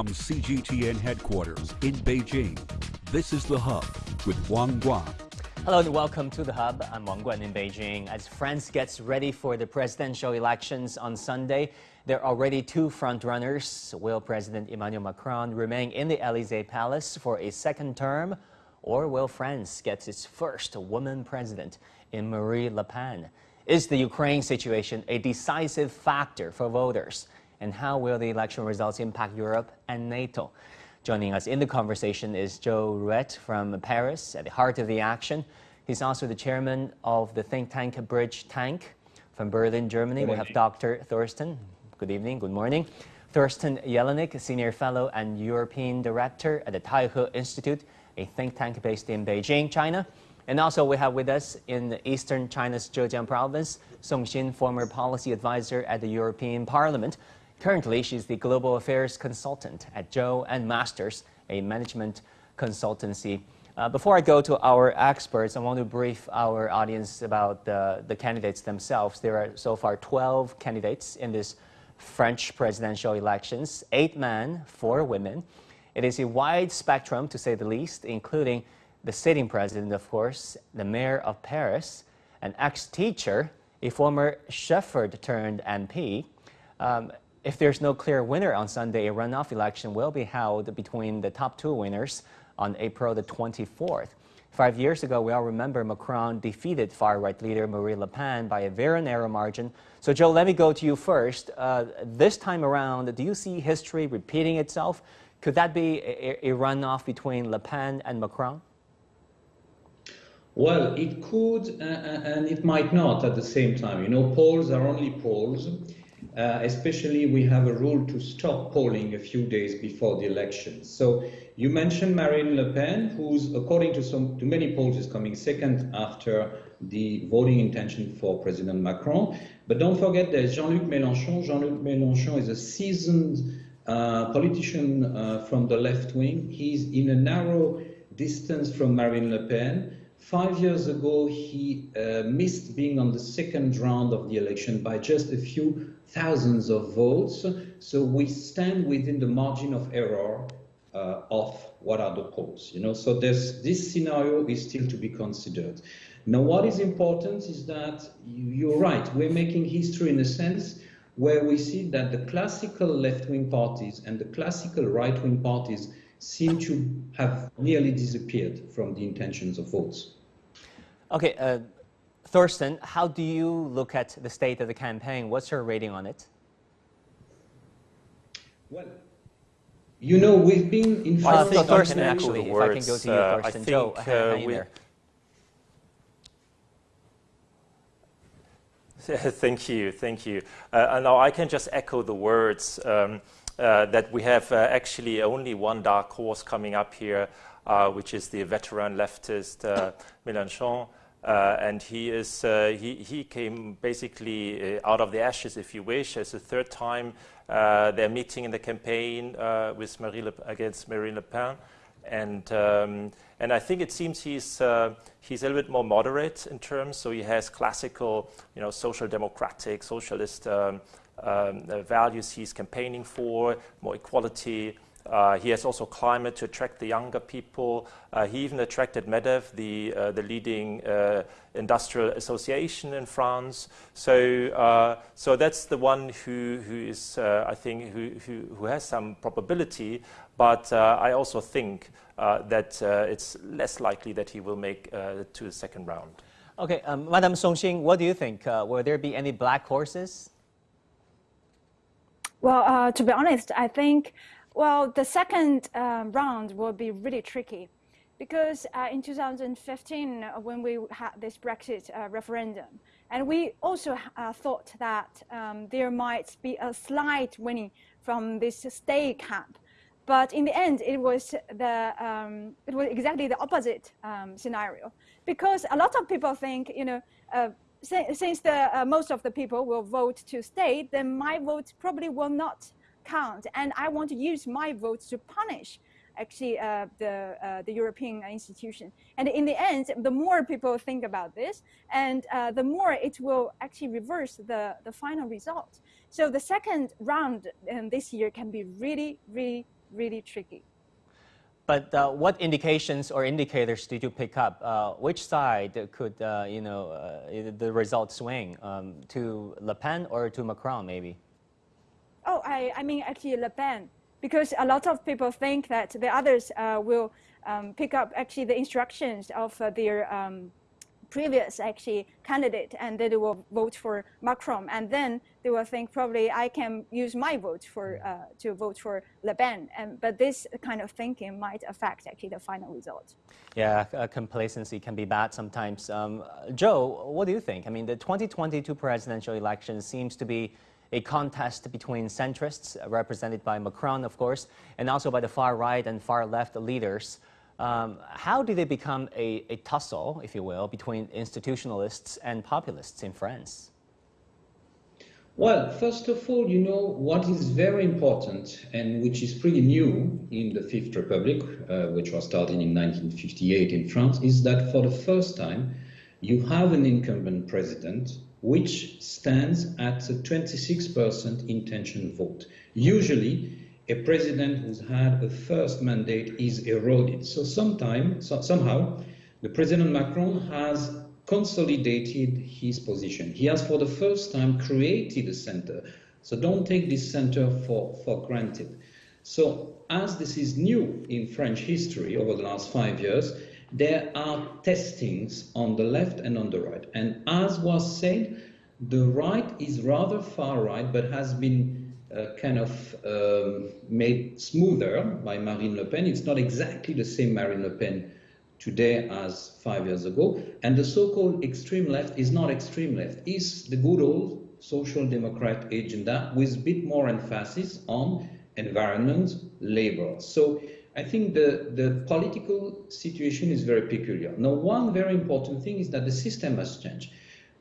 From CGTN headquarters in Beijing, this is The Hub with Wang Guan. Hello and welcome to The Hub. I'm Wang Guan in Beijing. As France gets ready for the presidential elections on Sunday, there are already two frontrunners. Will President Emmanuel Macron remain in the Elysee Palace for a second term? Or will France get its first woman president in Marine Le Pen? Is the Ukraine situation a decisive factor for voters? And how will the election results impact Europe and NATO? Joining us in the conversation is Joe Ruet from Paris, at the heart of the action. He's also the chairman of the think tank Bridge Tank. From Berlin, Germany, we have Dr. Thorsten. Good evening, good morning. Thorsten Jelinek, senior fellow and European director at the Taihe Institute, a think tank based in Beijing, China. And also we have with us in eastern China's Zhejiang province, Song Xin, former policy advisor at the European Parliament. Currently, she's the global affairs consultant at Joe and Masters, a management consultancy. Uh, before I go to our experts, I want to brief our audience about the, the candidates themselves. There are so far 12 candidates in this French presidential elections, eight men, four women. It is a wide spectrum, to say the least, including the sitting president, of course, the mayor of Paris, an ex-teacher, a former shepherd turned MP, um, if there's no clear winner on Sunday, a runoff election will be held between the top two winners on April the 24th. Five years ago, we all remember Macron defeated far-right leader Marine Le Pen by a very narrow margin. So, Joe, let me go to you first. Uh, this time around, do you see history repeating itself? Could that be a, a runoff between Le Pen and Macron? Well, it could, uh, and it might not at the same time. You know, polls are only polls. Uh, especially we have a rule to stop polling a few days before the elections. So you mentioned Marine Le Pen, who's, according to some to many polls, is coming second after the voting intention for President Macron. But don't forget there's Jean-Luc Mélenchon. Jean-Luc Mélenchon is a seasoned uh, politician uh, from the left wing. He's in a narrow distance from Marine Le Pen. Five years ago, he uh, missed being on the second round of the election by just a few thousands of votes. So we stand within the margin of error uh, of what are the polls. You know, so there's, this scenario is still to be considered. Now, what is important is that you're right. We're making history in a sense where we see that the classical left-wing parties and the classical right-wing parties seem to have nearly disappeared from the intentions of votes. Okay, uh, Thorsten, how do you look at the state of the campaign? What's your rating on it? Well, you know, we've been in well, I think Thorsten, actually, if I can go to you, uh, Thorsten. Joe, uh, hang there. thank you, thank you. Uh, now I can just echo the words um, uh, that we have uh, actually only one dark horse coming up here, uh, which is the veteran leftist uh, Mélenchon. Uh, and he is uh, he he came basically uh, out of the ashes, if you wish, as a third time uh, they're meeting in the campaign uh, with Marie Le, against Marine Le Pen, and um, and I think it seems he's uh, he's a little bit more moderate in terms. So he has classical, you know, social democratic, socialist um, um, values he's campaigning for, more equality. Uh, he has also climate to attract the younger people. Uh, he even attracted MEDEF, the, uh, the leading uh, industrial association in France. So, uh, so that's the one who, who is, uh, I think, who, who, who, has some probability. But I also think that it's less likely that he will make to the second round. Okay, um, Madam Songxin, what do you think? will there be any black horses? Well, to be honest, I think well, the second uh, round will be really tricky because uh, in 2015, uh, when we had this Brexit uh, referendum, and we also uh, thought that um, there might be a slight winning from this stay camp. But in the end, it was, the, um, it was exactly the opposite um, scenario because a lot of people think, you know, uh, since the, most of the people will vote to stay, then my vote probably will not count. And I want to use my votes to punish actually uh, the, uh, the European institution. And in the end, the more people think about this, and uh, the more it will actually reverse the, the final result. So the second round um, this year can be really, really really tricky. But uh, what indications or indicators did you pick up? Uh, which side could, uh, you know, the result swing um, to Le Pen or to Macron, maybe? Oh, I, I mean actually Le Pen, because a lot of people think that the others uh, will um, pick up actually the instructions of uh, their um, previous actually candidate and they will vote for Macron and then they will think probably I can use my vote for uh, to vote for Le Pen and but this kind of thinking might affect actually the final result. Yeah, uh, complacency can be bad sometimes. Um, Joe, what do you think? I mean, the 2022 presidential election seems to be a contest between centrists, represented by Macron, of course, and also by the far right and far left leaders. Um, how do they become a, a, tussle, if you will, between institutionalists and populists in France? Well, first of all, you know, what is very important and which is pretty new in the Fifth Republic, uh, which was started in 1958 in France, is that for the first time, you have an incumbent president which stands at a 26% intention vote. Usually, a president who's had a first mandate is eroded. So sometime, so somehow, the President Macron has consolidated his position. He has, for the first time, created a center. So don't take this center for, for granted. So as this is new in French history over the last five years, there are testings on the left and on the right. And as was said, the right is rather far right, but has been uh, kind of um, made smoother by Marine Le Pen. It's not exactly the same Marine Le Pen today as five years ago. And the so-called extreme left is not extreme left. It's the good old social democrat agenda with a bit more emphasis on environment, labor. So I think the, the political situation is very peculiar. Now, one very important thing is that the system has changed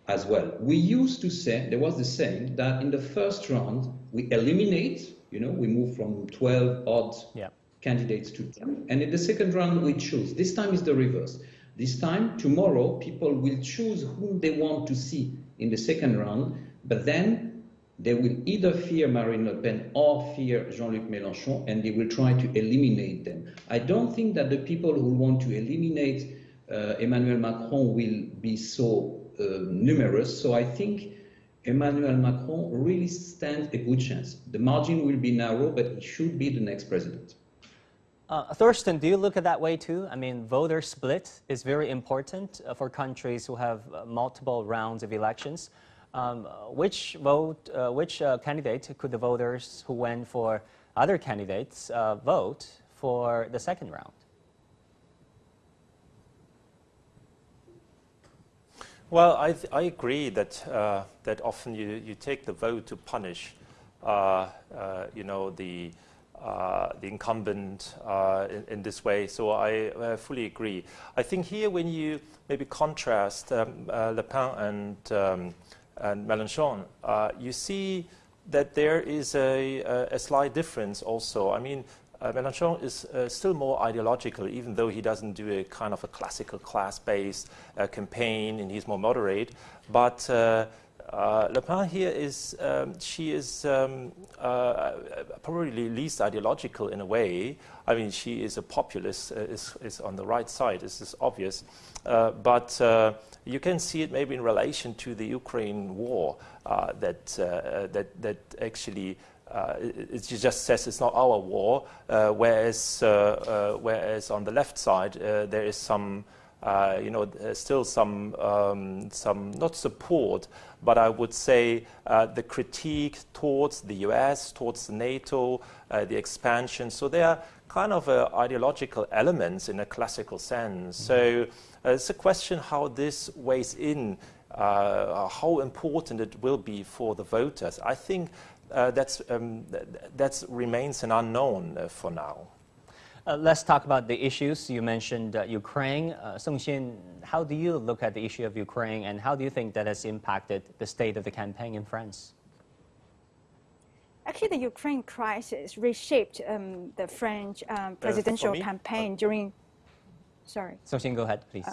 as well. We used to say, there was the saying that in the first round, we eliminate, you know, we move from 12 odd yeah. candidates to 10. And in the second round, we choose. This time is the reverse. This time, tomorrow, people will choose whom they want to see in the second round, but then they will either fear Marine Le Pen or fear Jean-Luc Mélenchon, and they will try to eliminate them. I don't think that the people who want to eliminate uh, Emmanuel Macron will be so uh, numerous. So I think Emmanuel Macron really stands a good chance. The margin will be narrow, but he should be the next president. Uh, Thorsten, do you look at that way too? I mean, voter split is very important uh, for countries who have uh, multiple rounds of elections. Um, which vote, uh, which uh, candidate could the voters who went for other candidates vote for the second round? Well, I, I agree that, uh, that often you, you take the vote to punish, uh, uh, you know, the, uh, the incumbent uh, in, in, this way. So I fully agree. I think here when you maybe contrast um, uh, Le Pen and, um, and Mélenchon, you see that there is a, a, a, slight difference also. I mean, uh, Mélenchon is uh, still more ideological, even though he doesn't do a kind of a classical class-based uh, campaign and he's more moderate. But uh, uh, Le Pen here is, um, she is um, uh, probably least ideological in a way. I mean, she is a populist, is, is on the right side, this is obvious. but you can see it maybe in relation to the Ukraine war that, that, that actually uh, it, it, just says it's not our war, uh, whereas, uh, whereas on the left side there is some uh, you know, still some, um, some, not support, but I would say uh, the critique towards the US, towards NATO, uh, the expansion. So there are kind of ideological elements in a classical sense. Mm -hmm. So it's a question how this weighs in, how important it will be for the voters. I think uh, that's, um, that remains an unknown uh, for now. Uh, let's talk about the issues. You mentioned uh, Ukraine. Uh, Songxin, how do you look at the issue of Ukraine and how do you think that has impacted the state of the campaign in France? Actually, the Ukraine crisis reshaped um, the French um, presidential campaign during. Sorry. Songxin, go ahead, please.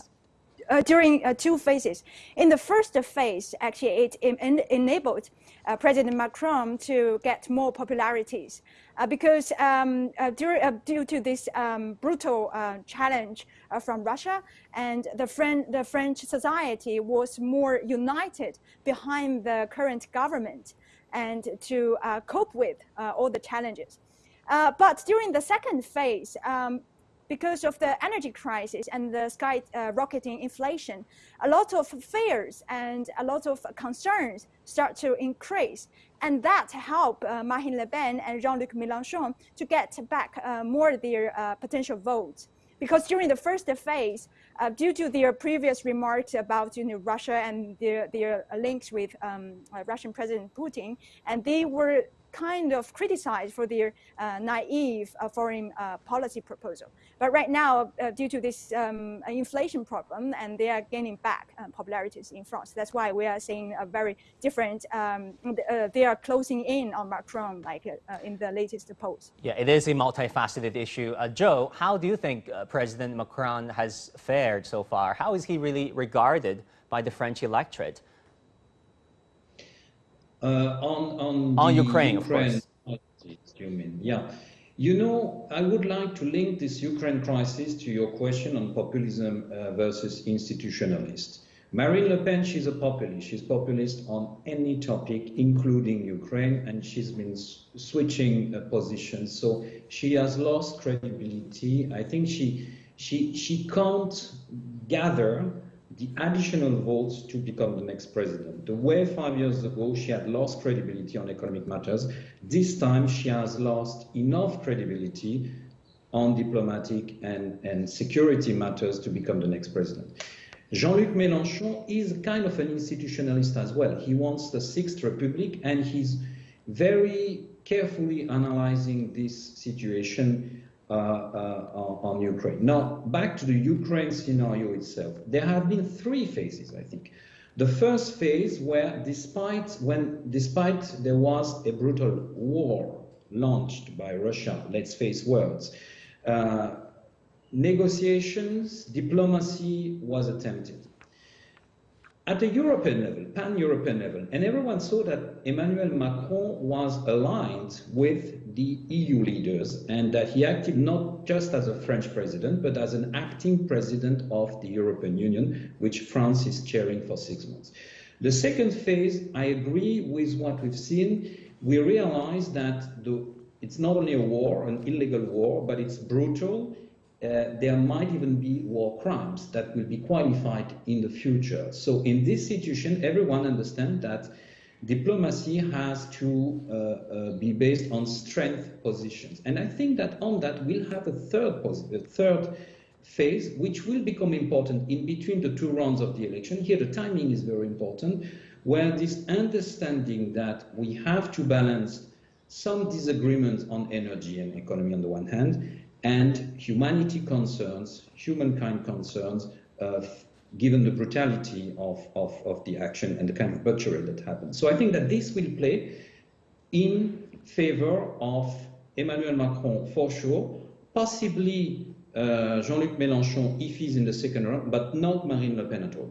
uh, during uh, two phases. In the first phase, actually, it en enabled uh, President Macron to get more popularities uh, because um, uh, due, due, to this um, brutal challenge from Russia, and the, the French society was more united behind the current government and to cope with all the challenges. but during the second phase, um, because of the energy crisis and the skyrocketing uh, inflation, a lot of fears and a lot of concerns start to increase. And that helped uh, Marine Le Pen and Jean-Luc Mélenchon to get back uh, more their uh, potential votes. Because during the first phase, uh, due to their previous remarks about you know, Russia and their, their links with um, uh, Russian President Putin, and they were kind of criticized for their uh, naive uh, foreign uh, policy proposal. But right now, due to this um, inflation problem, and they are gaining back uh, popularities in France. That's why we are seeing a very different, um, they are closing in on Macron like in the latest polls. Yeah, it is a multifaceted issue. Joe, how do you think President Macron has fared so far? How is he really regarded by the French electorate? Uh, on on, on Ukraine, Ukraine, of course. You mean, yeah. You know, I would like to link this Ukraine crisis to your question on populism uh, versus institutionalist. Marine Le Pen, she's a populist. She's populist on any topic, including Ukraine, and she's been switching uh, positions. So she has lost credibility. I think she she she can't gather the additional votes to become the next president. The way five years ago she had lost credibility on economic matters, this time she has lost enough credibility on diplomatic and, and security matters to become the next president. Jean-Luc Mélenchon is kind of an institutionalist as well. He wants the Sixth Republic and he's very carefully analyzing this situation uh, uh, on Ukraine. Now, back to the Ukraine scenario itself. There have been three phases, I think. The first phase where despite when despite there was a brutal war launched by Russia, let's face words, uh, negotiations, diplomacy was attempted at a European level, pan-European level, and everyone saw that Emmanuel Macron was aligned with the EU leaders and that he acted not just as a French president, but as an acting president of the European Union, which France is chairing for six months. The second phase, I agree with what we've seen. We realize that the, it's not only a war, an illegal war, but it's brutal, uh, there might even be war crimes that will be qualified in the future. So in this situation, everyone understands that diplomacy has to uh, uh, be based on strength positions. And I think that on that we'll have a third, a third phase, which will become important in between the two rounds of the election. Here the timing is very important, where this understanding that we have to balance some disagreements on energy and economy on the one hand, and humanity concerns, humankind concerns, uh, given the brutality of, of, of the action and the kind of butchery that happened. So I think that this will play in favor of Emmanuel Macron for sure, possibly uh, Jean-Luc Mélenchon if he's in the second round, but not Marine Le Pen at all.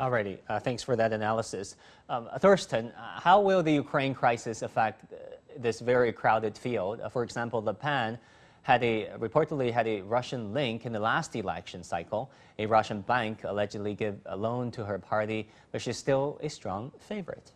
Alrighty, uh, thanks for that analysis. Um, Thorsten, uh, how will the Ukraine crisis affect uh, this very crowded field? Uh, for example, Le Pen had a reportedly had a Russian link in the last election cycle. A Russian bank allegedly gave a loan to her party, but she's still a strong favorite.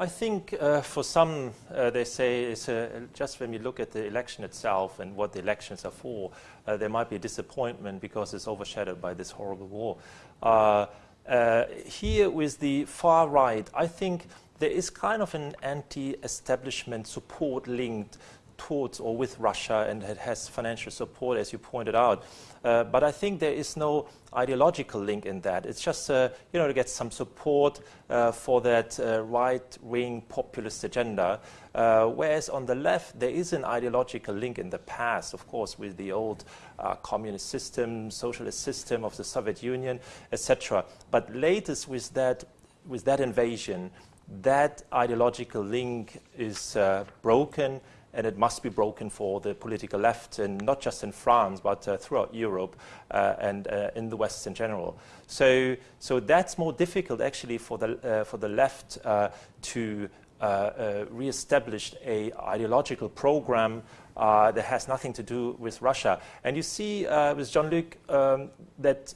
I think uh, for some, uh, they say it's uh, just when we look at the election itself and what the elections are for, uh, there might be a disappointment because it's overshadowed by this horrible war. Uh, uh, here with the far right, I think there is kind of an anti-establishment support linked towards or with Russia and it has financial support, as you pointed out. Uh, but I think there is no ideological link in that. It's just, uh, you know, to get some support uh, for that uh, right-wing populist agenda. Uh, whereas on the left, there is an ideological link in the past, of course, with the old uh, communist system, socialist system of the Soviet Union, etc. But latest with that, with that invasion, that ideological link is uh, broken and it must be broken for the political left, and not just in France, but uh, throughout Europe uh, and uh, in the West in general. So, so that's more difficult actually for the, uh, for the left uh, to uh, re-establish a ideological program that has nothing to do with Russia. And you see with Jean-Luc um, that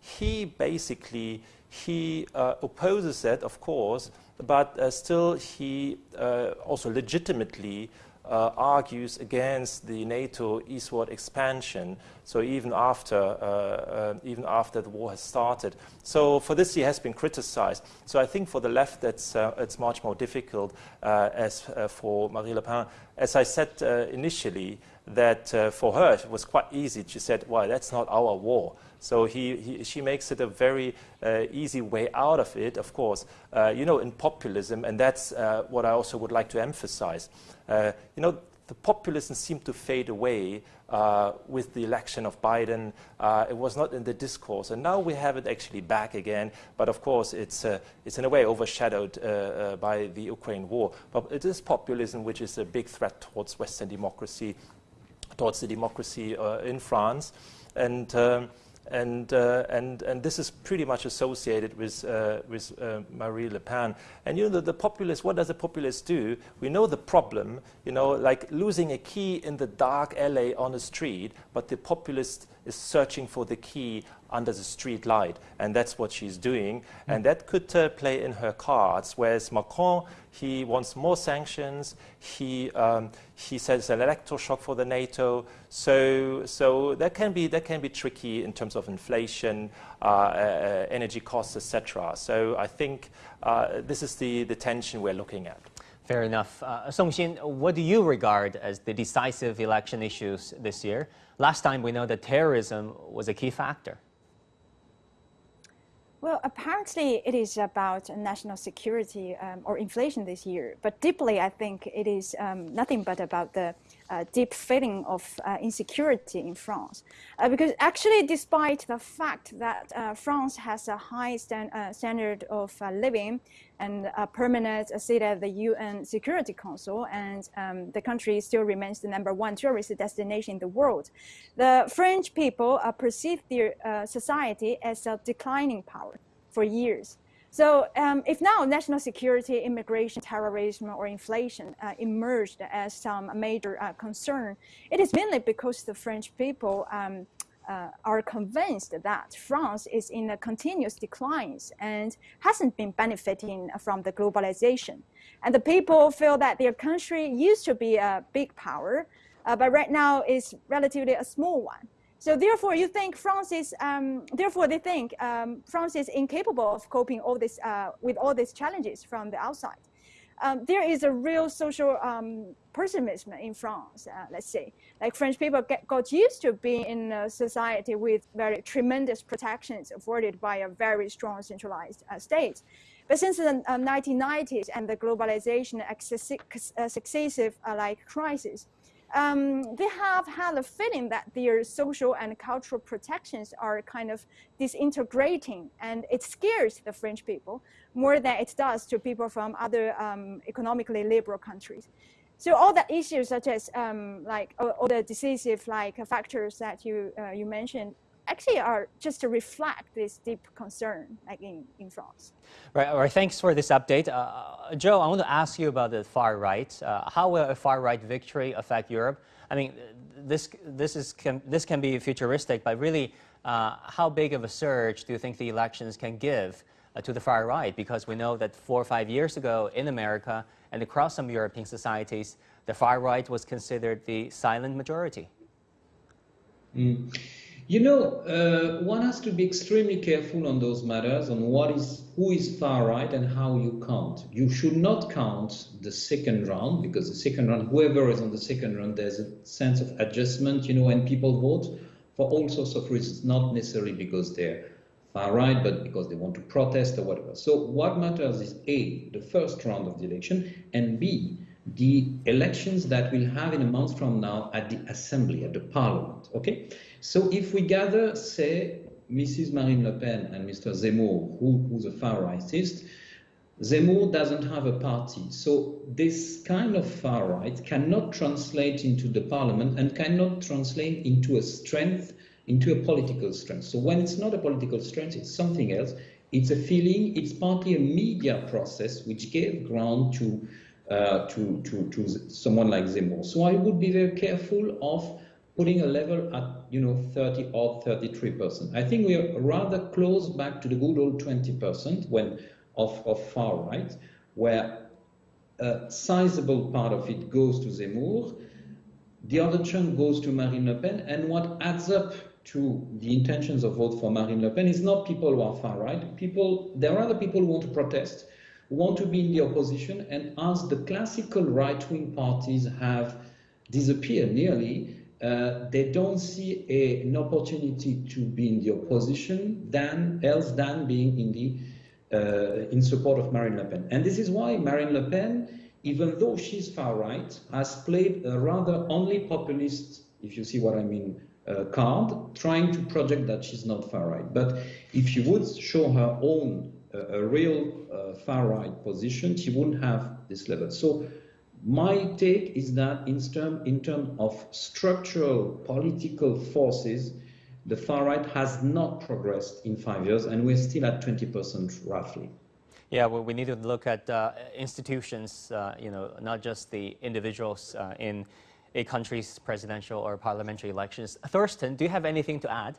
he basically he opposes that, of course, but uh, still he uh, also legitimately uh, argues against the NATO eastward expansion. So even after, uh, even after the war has started. So for this he has been criticized. So I think for the left that's, uh, it's much more difficult as for Marie Le Pen. As I said initially, that for her it was quite easy. She said, well, that's not our war. So he, he, she makes it a very uh, easy way out of it, of course. Uh, you know, in populism, and that's uh, what I also would like to emphasize. Uh, you know, the populism seemed to fade away uh, with the election of Biden. Uh, it was not in the discourse, and now we have it actually back again. But of course, it's, it's in a way overshadowed by the Ukraine war. But it is populism which is a big threat towards Western democracy, towards the democracy in France. And um, and, uh, and, and this is pretty much associated with, uh, with uh, Marie Le Pen. And you know, the, the populist, what does the populist do? We know the problem, you know, like losing a key in the dark alley on a street, but the populist is searching for the key under the street light. And that's what she's doing. Mm. And that could uh, play in her cards. Whereas Macron, he wants more sanctions. He, um, he says an electoral for the NATO. So, so that, can be, that can be tricky in terms of inflation, uh, uh, energy costs, etc. So I think uh, this is the, the tension we're looking at. Fair enough. Uh, Song Xin, what do you regard as the decisive election issues this year? Last time we know that terrorism was a key factor. Well, apparently it is about national security um, or inflation this year, but deeply I think it is um, nothing but about the deep feeling of uh, insecurity in France. Uh, because actually, despite the fact that uh, France has a high stand, uh, standard of uh, living and a permanent seat at the UN Security Council, and um, the country still remains the number one tourist destination in the world, the French people perceive their society as a declining power for years. So um, if now national security, immigration, terrorism, or inflation uh, emerged as some major uh, concern, it is mainly because the French people um, uh, are convinced that France is in a continuous decline and hasn't been benefiting from the globalization. And the people feel that their country used to be a big power, uh, but right now is relatively a small one. So therefore, you think France is, um, therefore they think um, France is incapable of coping all this, uh, with all these challenges from the outside. Um, there is a real social um, pessimism in France, uh, let's say. Like French people get, got used to being in a society with very tremendous protections afforded by a very strong centralized uh, state. But since the 1990s uh, and the globalization uh, successive uh, like crisis, um, they have had a feeling that their social and cultural protections are kind of disintegrating, and it scares the French people more than it does to people from other um, economically liberal countries. So all the issues such as um, like all, all, the decisive like factors that you uh, you mentioned actually are just to reflect this deep concern like in, in France. Right, all right, thanks for this update. Uh, Joe, I want to ask you about the far right. Uh, how will a far right victory affect Europe? I mean, this, this, is, can, this can be futuristic, but really, uh, how big of a surge do you think the elections can give uh, to the far right? Because we know that four or five years ago in America and across some European societies, the far right was considered the silent majority. Mm. You know, uh, one has to be extremely careful on those matters, on what is who is far right and how you count. You should not count the second round because the second round, whoever is on the second round, there's a sense of adjustment. You know, when people vote for all sorts of reasons, not necessarily because they're far right, but because they want to protest or whatever. So what matters is a the first round of the election, and b the elections that we'll have in a month from now at the assembly, at the parliament. Okay. So if we gather, say, Mrs. Marine Le Pen and Mr. Zemmour, who, who's a far rightist, Zemmour doesn't have a party. So this kind of far right cannot translate into the parliament and cannot translate into a strength, into a political strength. So when it's not a political strength, it's something else. It's a feeling, it's partly a media process which gave ground to, uh, to, to, to someone like Zemmour. So I would be very careful of putting a level at you know 30 or 33 percent. I think we are rather close back to the good old 20 percent when of, of far right, where a sizable part of it goes to Zemmour, the other chunk goes to Marine Le Pen, and what adds up to the intentions of vote for Marine Le Pen is not people who are far right. People, there are other people who want to protest, who want to be in the opposition, and as the classical right-wing parties have disappeared nearly, uh, they don't see a, an opportunity to be in the opposition than else than being in the uh, in support of Marine Le Pen. And this is why Marine Le Pen, even though she's far right, has played a rather only populist, if you see what I mean, uh, card, trying to project that she's not far right. But if she would show her own uh, a real uh, far right position, she wouldn't have this level. So my take is that in terms in term of structural political forces, the far right has not progressed in five years, and we're still at 20% roughly. Yeah, well, we need to look at uh, institutions, uh, you know, not just the individuals uh, in a country's presidential or parliamentary elections. Thorsten, do you have anything to add?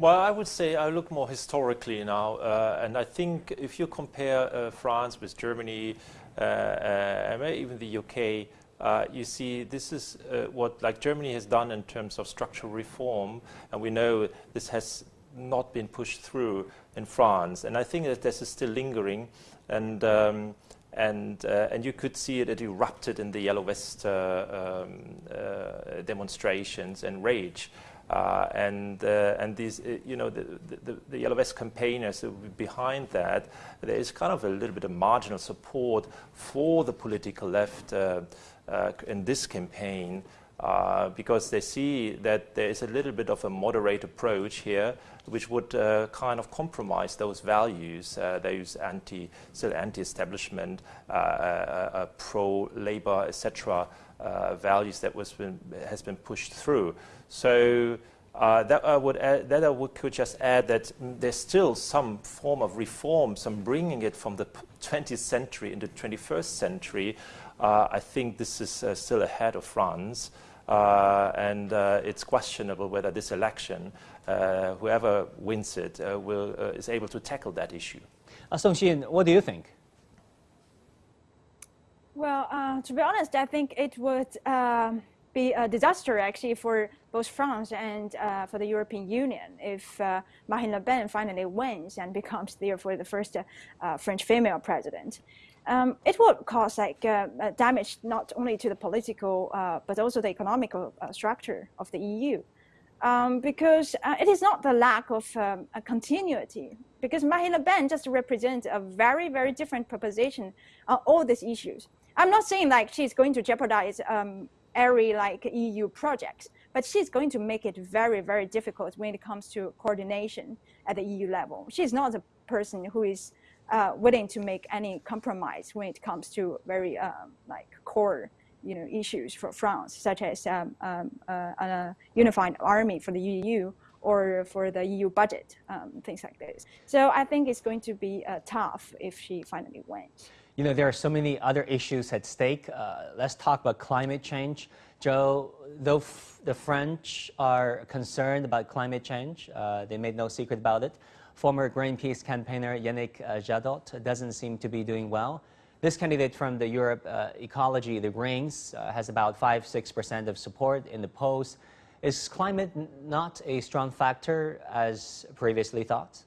Well, I would say I look more historically now, uh, and I think if you compare uh, France with Germany, uh, and even the UK, uh, you see this is uh, what like Germany has done in terms of structural reform, and we know this has not been pushed through in France, and I think that this is still lingering, and um, and uh, and you could see it, it erupted in the Yellow Vest uh, um, uh, demonstrations and rage. Uh, and uh, and these, uh, you know, the, the, the, Yellow Vest campaigners behind that, there is kind of a little bit of marginal support for the political left in this campaign uh, because they see that there is a little bit of a moderate approach here, which would uh, kind of compromise those values, uh, those anti, still anti-establishment, pro-labor, etc. Uh, values that was been, has been pushed through. So uh, that I would add, that I would, could just add that there's still some form of reform, some bringing it from the 20th century into the 21st century, uh, I think this is uh, still ahead of France. Uh, and uh, it's questionable whether this election, whoever wins it, will, is able to tackle that issue. Song Xin, what do you think? Well, uh, to be honest, I think it would uh, be a disaster actually for both France and uh, for the European Union if Marine Le Pen finally wins and becomes therefore the first French female president um, it would cause like uh, uh, damage not only to the political uh, but also the economical uh, structure of the EU. Um, because uh, it is not the lack of um, a continuity, because Marine Le Pen just represents a very, very different proposition on all these issues. I'm not saying like she's going to jeopardize um, every like EU project, but she's going to make it very, very difficult when it comes to coordination at the EU level. She's not a person who is uh, willing to make any compromise when it comes to very um, like core you know issues for France, such as um, um, uh, a unified army for the EU or for the EU budget, um, things like this. So I think it's going to be uh, tough if she finally wins. You know, there are so many other issues at stake. Uh, let's talk about climate change. Joe, though the French are concerned about climate change, uh, they made no secret about it. Former Greenpeace campaigner Yannick uh, Jadot doesn't seem to be doing well. This candidate from the Europe uh, Ecology, the Greens, uh, has about 5-6% of support in the polls. Is climate not a strong factor as previously thought?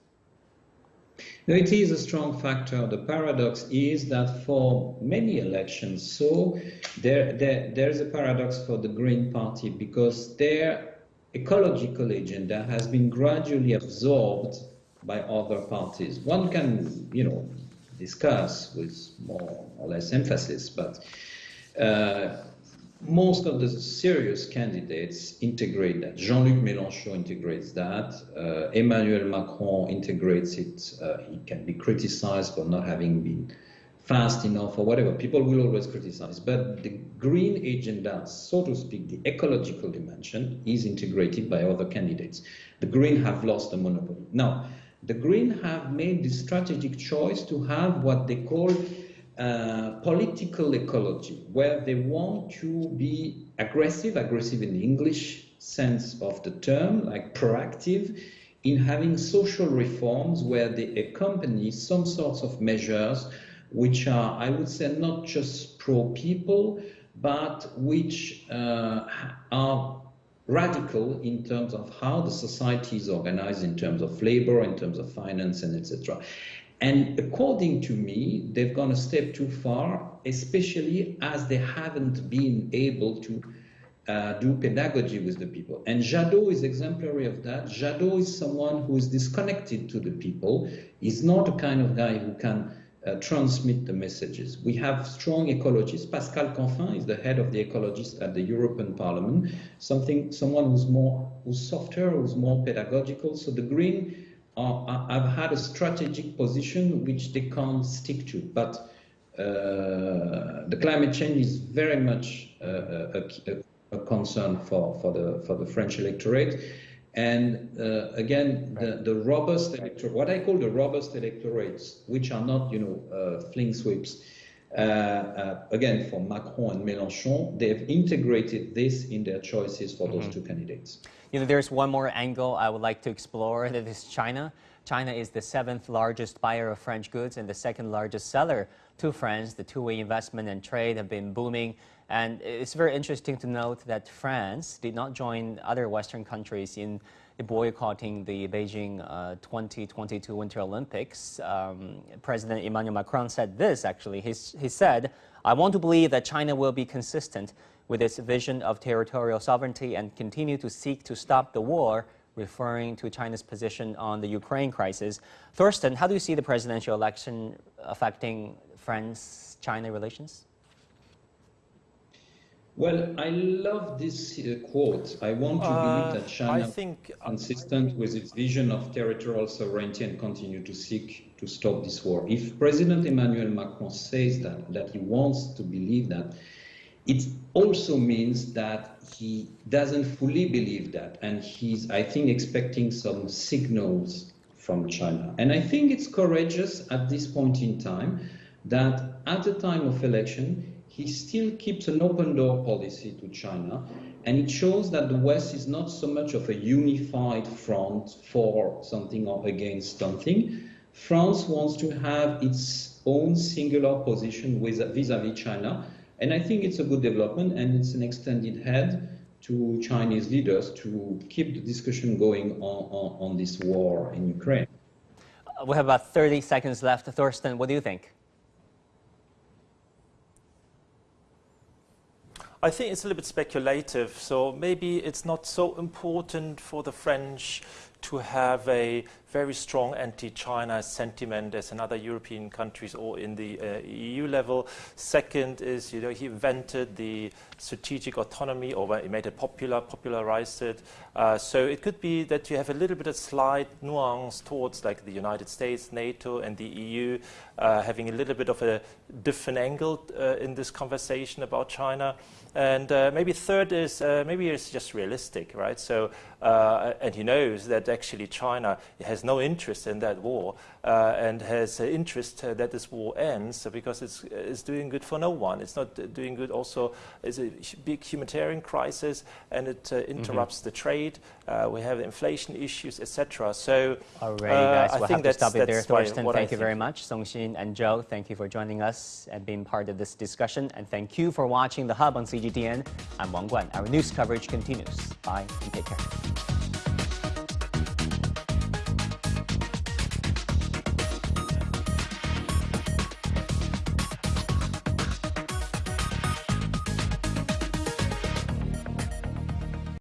It is a strong factor. The paradox is that for many elections, so there, there, there's a paradox for the Green Party because their ecological agenda has been gradually absorbed by other parties. One can, you know, discuss with more or less emphasis, but uh, most of the serious candidates integrate that. Jean-Luc Mélenchon integrates that. Uh, Emmanuel Macron integrates it. Uh, he can be criticized for not having been fast enough or whatever. People will always criticize. But the green agenda, so to speak, the ecological dimension is integrated by other candidates. The green have lost the monopoly. Now, the green have made the strategic choice to have what they call uh, political ecology, where they want to be aggressive, aggressive in the English sense of the term, like proactive, in having social reforms where they accompany some sorts of measures which are, I would say, not just pro people, but which uh, are radical in terms of how the society is organized in terms of labor, in terms of finance, and etc. And according to me, they've gone a step too far, especially as they haven't been able to uh, do pedagogy with the people. And Jadot is exemplary of that. Jadot is someone who is disconnected to the people. He's not a kind of guy who can uh, transmit the messages. We have strong ecologists. Pascal Canfin is the head of the ecologists at the European Parliament, something, someone who's more, who's softer, who's more pedagogical. So the Green uh, have had a strategic position which they can't stick to. But uh, the climate change is very much uh, a, a, a, concern for, for, the, for the French electorate. And uh, again, the, the robust electorate, what I call the robust electorates, which are not, you know, uh, fling sweeps, again, for Macron and Mélenchon, they've integrated this in their choices for mm -hmm. those two candidates. You know, there's one more angle I would like to explore, that is China. China is the seventh largest buyer of French goods and the second largest seller to France. The two-way investment and trade have been booming. And it's very interesting to note that France did not join other Western countries in boycotting the Beijing uh, 2022 Winter Olympics. Um, President Emmanuel Macron said this, actually. He's, he said, I want to believe that China will be consistent with its vision of territorial sovereignty and continue to seek to stop the war, referring to China's position on the Ukraine crisis. Thorsten, how do you see the presidential election affecting France-China relations? Well, I love this uh, quote. I want to uh, believe that China think, is consistent with its vision of territorial sovereignty and continue to seek to stop this war. If President Emmanuel Macron says that, that he wants to believe that, it also means that he doesn't fully believe that, and he's, I think, expecting some signals from China. And I think it's courageous at this point in time that at the time of election, he still keeps an open door policy to China, and it shows that the West is not so much of a unified front for something or against something. France wants to have its own singular position vis-à-vis -vis China, and I think it's a good development and it's an extended head to Chinese leaders to keep the discussion going on, on, on this war in Ukraine. We have about 30 seconds left. Thorsten, what do you think? I think it's a little bit speculative, so maybe it's not so important for the French to have a very strong anti-China sentiment as in other European countries or in the uh, EU level. Second is, you know, he invented the strategic autonomy or he made it popular, popularized it. Uh, so it could be that you have a little bit of slight nuance towards like the United States, NATO and the EU uh, having a little bit of a different angle uh, in this conversation about China. And uh, maybe third is uh, maybe it's just realistic, right? So, and he knows that actually China has no interest in that war uh, and has an interest uh, that this war ends because it's, it's doing good for no one. It's not doing good also, it's a big humanitarian crisis and it uh, interrupts mm -hmm. the trade. we have inflation issues, etc. So, Alrighty, guys, we'll have to stop it there. Thorsten, thank you very much. Songxin and Joe, thank you for joining us and being part of this discussion. And thank you for watching The Hub on CGTN. I'm Wang Guan. Our news coverage continues. Bye and take care.